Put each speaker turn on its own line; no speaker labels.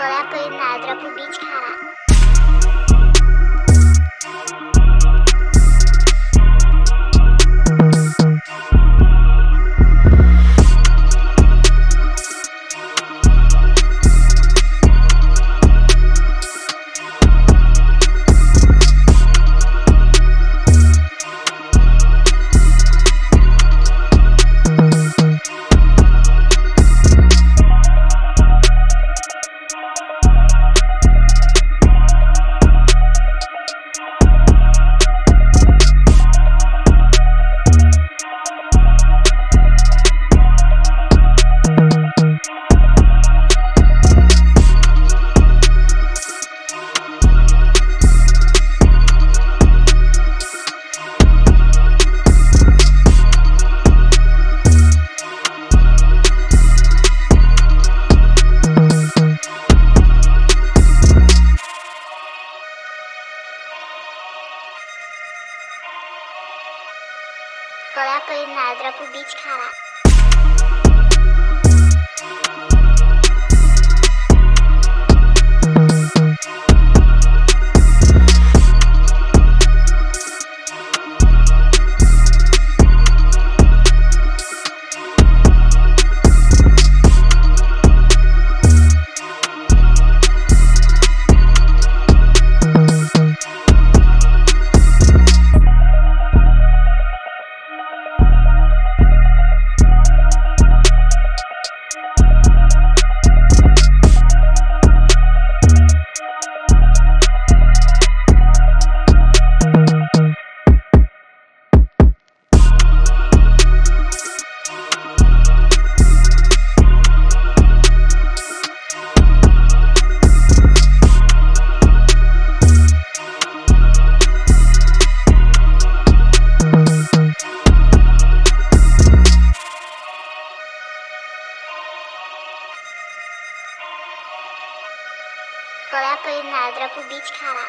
Olha a peinada pro beat, Bora é apanhar, dropa o beat, caralho. गळ्यापै नाद्रा पुबीच खारा